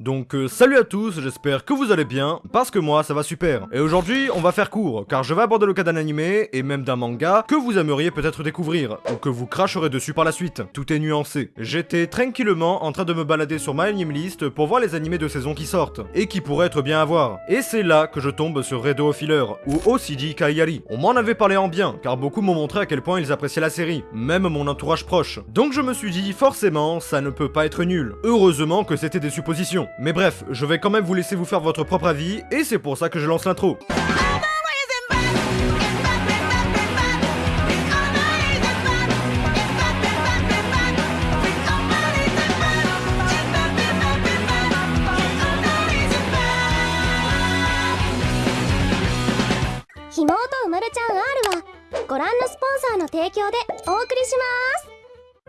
Donc euh, salut à tous, j'espère que vous allez bien, parce que moi ça va super. Et aujourd'hui on va faire court, car je vais aborder le cas d'un animé, et même d'un manga, que vous aimeriez peut-être découvrir, ou que vous cracherez dessus par la suite. Tout est nuancé. J'étais tranquillement en train de me balader sur ma anime list pour voir les animés de saison qui sortent, et qui pourraient être bien à voir. Et c'est là que je tombe sur Redo Filler, ou OCD Kaiyari. On m'en avait parlé en bien, car beaucoup m'ont montré à quel point ils appréciaient la série, même mon entourage proche. Donc je me suis dit, forcément, ça ne peut pas être nul. Heureusement que c'était des suppositions. Mais bref, je vais quand même vous laisser vous faire votre propre avis, et c'est pour ça que je lance l'intro.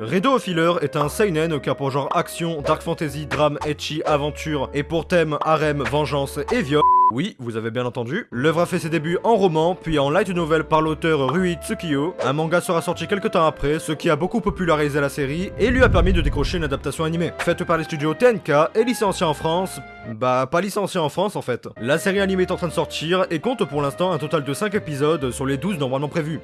Redo Filler est un seinen qui a pour genre action, dark fantasy, drame, etchi, aventure et pour thème harem, vengeance et viol. Oui, vous avez bien entendu. L'œuvre a fait ses débuts en roman, puis en light novel par l'auteur Rui Tsukiyo. Un manga sera sorti quelques temps après, ce qui a beaucoup popularisé la série et lui a permis de décrocher une adaptation animée. Faite par les studios TNK et licenciée en France, bah pas licenciée en France en fait. La série animée est en train de sortir et compte pour l'instant un total de 5 épisodes sur les 12 normalement prévus.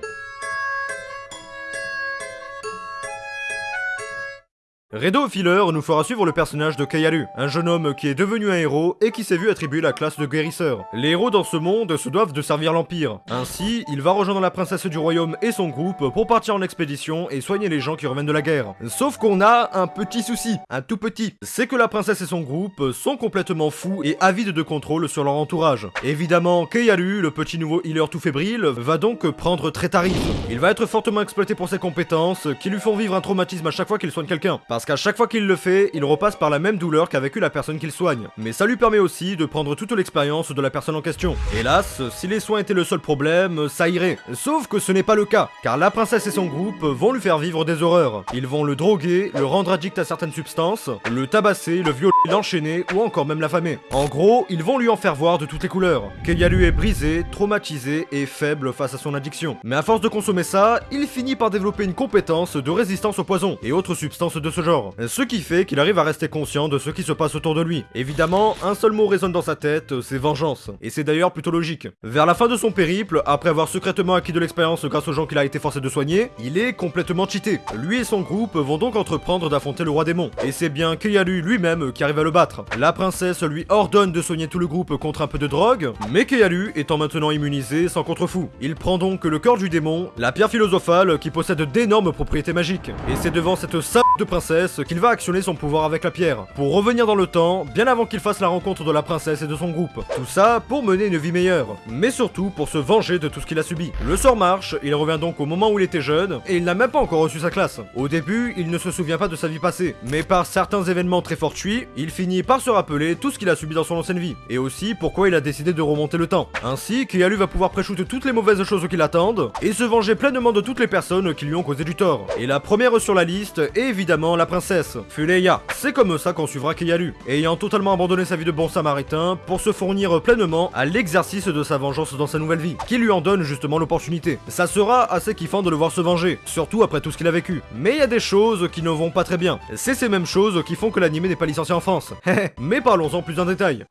Redo Filler nous fera suivre le personnage de Kayaru, un jeune homme qui est devenu un héros et qui s'est vu attribuer la classe de guérisseur. Les héros dans ce monde se doivent de servir l'Empire. Ainsi, il va rejoindre la princesse du royaume et son groupe pour partir en expédition et soigner les gens qui reviennent de la guerre. Sauf qu'on a un petit souci, un tout petit. C'est que la princesse et son groupe sont complètement fous et avides de contrôle sur leur entourage. Évidemment, Kayaru, le petit nouveau healer tout fébrile, va donc prendre très tarif. Il va être fortement exploité pour ses compétences qui lui font vivre un traumatisme à chaque fois qu'il soigne quelqu'un. Parce qu'à chaque fois qu'il le fait, il repasse par la même douleur qu'a vécu la personne qu'il soigne. Mais ça lui permet aussi de prendre toute l'expérience de la personne en question. Hélas, si les soins étaient le seul problème, ça irait. Sauf que ce n'est pas le cas, car la princesse et son groupe vont lui faire vivre des horreurs. Ils vont le droguer, le rendre addict à certaines substances, le tabasser, le violer, l'enchaîner ou encore même l'affamer. En gros, ils vont lui en faire voir de toutes les couleurs. Keyalu est brisé, traumatisé et faible face à son addiction. Mais à force de consommer ça, il finit par développer une compétence de résistance au poison et autres substances de ce genre. Ce qui fait qu'il arrive à rester conscient de ce qui se passe autour de lui. Évidemment, un seul mot résonne dans sa tête, c'est vengeance. Et c'est d'ailleurs plutôt logique. Vers la fin de son périple, après avoir secrètement acquis de l'expérience grâce aux gens qu'il a été forcé de soigner, il est complètement cheaté. Lui et son groupe vont donc entreprendre d'affronter le roi démon. Et c'est bien Keyalu lui-même qui arrive à le battre. La princesse lui ordonne de soigner tout le groupe contre un peu de drogue, mais Keyalu étant maintenant immunisé sans contre-fou. Il prend donc le corps du démon, la pierre philosophale qui possède d'énormes propriétés magiques. Et c'est devant cette salle de princesse qu'il va actionner son pouvoir avec la pierre, pour revenir dans le temps, bien avant qu'il fasse la rencontre de la princesse et de son groupe. Tout ça pour mener une vie meilleure, mais surtout pour se venger de tout ce qu'il a subi. Le sort marche, il revient donc au moment où il était jeune, et il n'a même pas encore reçu sa classe. Au début, il ne se souvient pas de sa vie passée, mais par certains événements très fortuits, il finit par se rappeler tout ce qu'il a subi dans son ancienne vie, et aussi pourquoi il a décidé de remonter le temps. Ainsi, Kialu va pouvoir préchouter toutes les mauvaises choses qui l'attendent, et se venger pleinement de toutes les personnes qui lui ont causé du tort. Et la première sur la liste est évidemment la princesse, Fuleya. C'est comme ça qu'on suivra Keyalu, ayant totalement abandonné sa vie de bon samaritain pour se fournir pleinement à l'exercice de sa vengeance dans sa nouvelle vie, qui lui en donne justement l'opportunité. Ça sera assez kiffant de le voir se venger, surtout après tout ce qu'il a vécu. Mais il y a des choses qui ne vont pas très bien. C'est ces mêmes choses qui font que l'anime n'est pas licencié en France. Mais parlons-en plus en détail.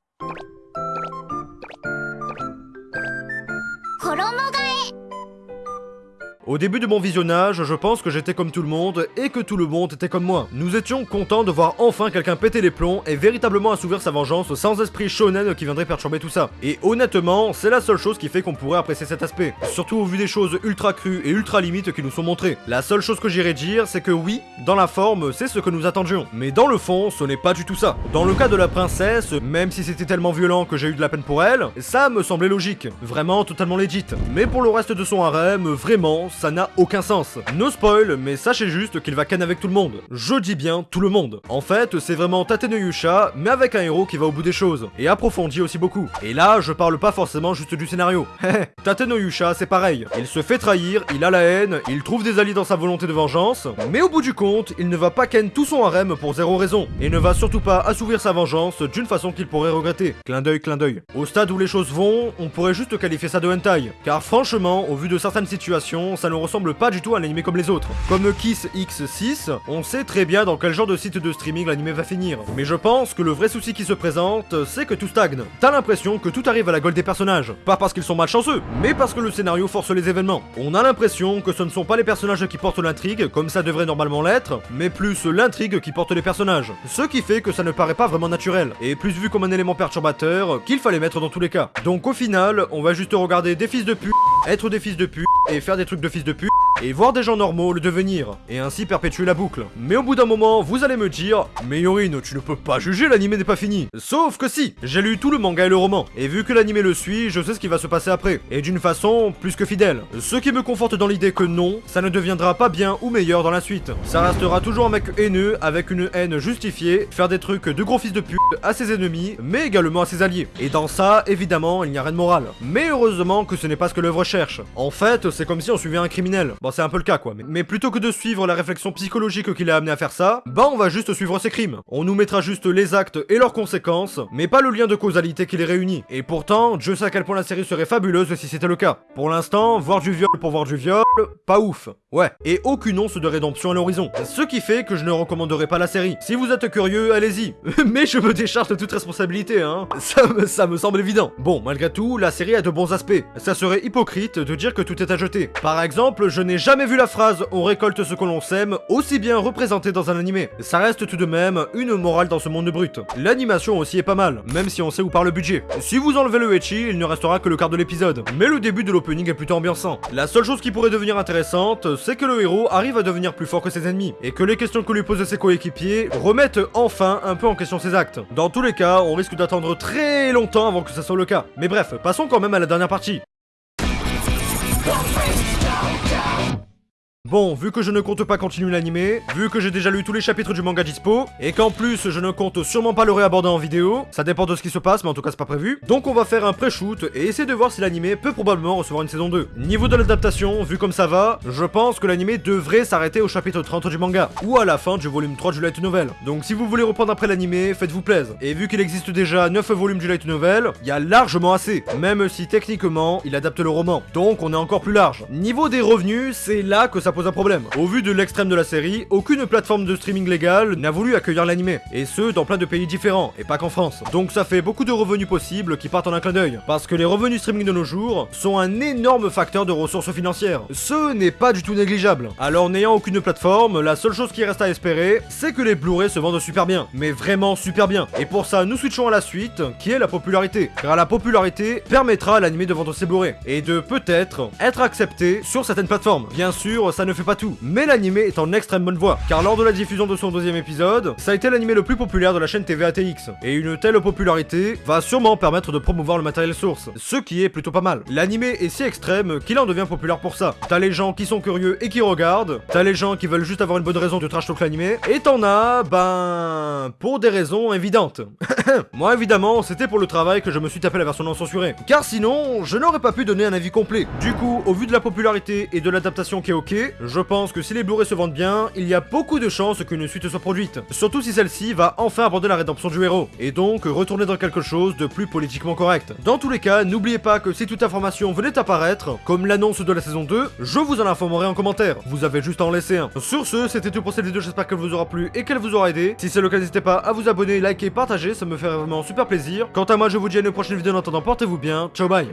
Au début de mon visionnage, je pense que j'étais comme tout le monde et que tout le monde était comme moi. Nous étions contents de voir enfin quelqu'un péter les plombs et véritablement assouvir sa vengeance sans esprit shonen qui viendrait perturber tout ça. Et honnêtement, c'est la seule chose qui fait qu'on pourrait apprécier cet aspect. Surtout au vu des choses ultra crues et ultra limites qui nous sont montrées. La seule chose que j'irais dire, c'est que oui, dans la forme, c'est ce que nous attendions. Mais dans le fond, ce n'est pas du tout ça. Dans le cas de la princesse, même si c'était tellement violent que j'ai eu de la peine pour elle, ça me semblait logique. Vraiment totalement legit. Mais pour le reste de son harem, vraiment, ça n'a aucun sens. No spoil, mais sachez juste qu'il va ken avec tout le monde. Je dis bien tout le monde. En fait, c'est vraiment Tate no Yusha, mais avec un héros qui va au bout des choses, et approfondit aussi beaucoup. Et là, je parle pas forcément juste du scénario. Tate no Yusha, c'est pareil. Il se fait trahir, il a la haine, il trouve des alliés dans sa volonté de vengeance, mais au bout du compte, il ne va pas ken tout son harem pour zéro raison, et ne va surtout pas assouvir sa vengeance d'une façon qu'il pourrait regretter. Clin d'œil, clin d'œil. Au stade où les choses vont, on pourrait juste qualifier ça de hentai, car franchement, au vu de certaines situations, ça ça ne ressemble pas du tout à un animé comme les autres. Comme Kiss X6, on sait très bien dans quel genre de site de streaming l'animé va finir. Mais je pense que le vrai souci qui se présente, c'est que tout stagne. T'as l'impression que tout arrive à la gueule des personnages. Pas parce qu'ils sont malchanceux, mais parce que le scénario force les événements. On a l'impression que ce ne sont pas les personnages qui portent l'intrigue, comme ça devrait normalement l'être, mais plus l'intrigue qui porte les personnages. Ce qui fait que ça ne paraît pas vraiment naturel, et plus vu comme un élément perturbateur qu'il fallait mettre dans tous les cas. Donc au final, on va juste regarder des fils de pute, être des fils de pute, et faire des trucs de fils de pute, et voir des gens normaux le devenir, et ainsi perpétuer la boucle. Mais au bout d'un moment, vous allez me dire, mais Yorin, tu ne peux pas juger, l'animé n'est pas fini. Sauf que si, j'ai lu tout le manga et le roman, et vu que l'animé le suit, je sais ce qui va se passer après, et d'une façon plus que fidèle. Ce qui me conforte dans l'idée que non, ça ne deviendra pas bien ou meilleur dans la suite. Ça restera toujours un mec haineux, avec une haine justifiée, faire des trucs de gros fils de pute à ses ennemis, mais également à ses alliés. Et dans ça, évidemment, il n'y a rien de moral. Mais heureusement que ce n'est pas ce que l'œuvre cherche. En fait, c'est comme si on suivait un criminel. Bon, c'est un peu le cas, quoi. Mais, plutôt que de suivre la réflexion psychologique qui l'a amené à faire ça, bah on va juste suivre ses crimes. On nous mettra juste les actes et leurs conséquences, mais pas le lien de causalité qui les réunit. Et pourtant, je sais à quel point la série serait fabuleuse si c'était le cas. Pour l'instant, voir du viol pour voir du viol, pas ouf. Ouais. Et aucune once de rédemption à l'horizon. Ce qui fait que je ne recommanderai pas la série. Si vous êtes curieux, allez-y. mais je me décharge de toute responsabilité, hein. Ça me, ça me semble évident. Bon, malgré tout, la série a de bons aspects. Ça serait hypocrite de dire que tout est à jeter. Par exemple, je n'ai jamais vu la phrase « on récolte ce que l'on sème » aussi bien représentée dans un animé. Ça reste tout de même une morale dans ce monde brut. L'animation aussi est pas mal, même si on sait où part le budget. Si vous enlevez le Echi, il ne restera que le quart de l'épisode. Mais le début de l'opening est plutôt ambiançant. La seule chose qui pourrait devenir intéressante, c'est que le héros arrive à devenir plus fort que ses ennemis, et que les questions que lui posent ses coéquipiers remettent enfin un peu en question ses actes. Dans tous les cas, on risque d'attendre très longtemps avant que ça soit le cas. Mais bref, passons quand même à la dernière partie. Bon, vu que je ne compte pas continuer l'animé, vu que j'ai déjà lu tous les chapitres du manga dispo, et qu'en plus je ne compte sûrement pas le réaborder en vidéo, ça dépend de ce qui se passe, mais en tout cas c'est pas prévu, donc on va faire un pré-shoot et essayer de voir si l'animé peut probablement recevoir une saison 2. Niveau de l'adaptation, vu comme ça va, je pense que l'animé devrait s'arrêter au chapitre 30 du manga, ou à la fin du volume 3 du light novel. Donc si vous voulez reprendre après l'animé, faites-vous plaisir. Et vu qu'il existe déjà 9 volumes du light novel, il y a largement assez, même si techniquement il adapte le roman, donc on est encore plus large. Niveau des revenus, c'est là que ça pose un problème. Au vu de l'extrême de la série, aucune plateforme de streaming légale n'a voulu accueillir l'animé, et ce dans plein de pays différents, et pas qu'en France. Donc ça fait beaucoup de revenus possibles qui partent en un clin d'œil, parce que les revenus streaming de nos jours sont un énorme facteur de ressources financières. Ce n'est pas du tout négligeable. Alors n'ayant aucune plateforme, la seule chose qui reste à espérer, c'est que les Blu-ray se vendent super bien, mais vraiment super bien. Et pour ça, nous switchons à la suite, qui est la popularité. Car la popularité permettra à l'animé de vendre ses Blu-ray, et de peut-être être accepté sur certaines plateformes. Bien sûr, ça ne fait pas tout mais l'animé est en extrême bonne voie, car lors de la diffusion de son deuxième épisode, ça a été l'animé le plus populaire de la chaîne TV ATX, et une telle popularité va sûrement permettre de promouvoir le matériel source, ce qui est plutôt pas mal. L'animé est si extrême qu'il en devient populaire pour ça. T'as les gens qui sont curieux et qui regardent, t'as les gens qui veulent juste avoir une bonne raison de trash talk l'animé, et t'en as, ben... pour des raisons évidentes. Moi évidemment, c'était pour le travail que je me suis tapé la version non censurée, car sinon, je n'aurais pas pu donner un avis complet. Du coup, au vu de la popularité et de l'adaptation qui est ok, je pense que si les Blu-ray se vendent bien, il y a beaucoup de chances qu'une suite soit produite. Surtout si celle-ci va enfin aborder la rédemption du héros, et donc retourner dans quelque chose de plus politiquement correct. Dans tous les cas, n'oubliez pas que si toute information venait apparaître, comme l'annonce de la saison 2, je vous en informerai en commentaire. Vous avez juste à en laisser un. Sur ce, c'était tout pour cette vidéo, j'espère qu'elle vous aura plu et qu'elle vous aura aidé. Si c'est le cas, n'hésitez pas à vous abonner, liker, partager, ça me ferait vraiment super plaisir. Quant à moi, je vous dis à une prochaine vidéo en attendant, portez-vous bien, ciao bye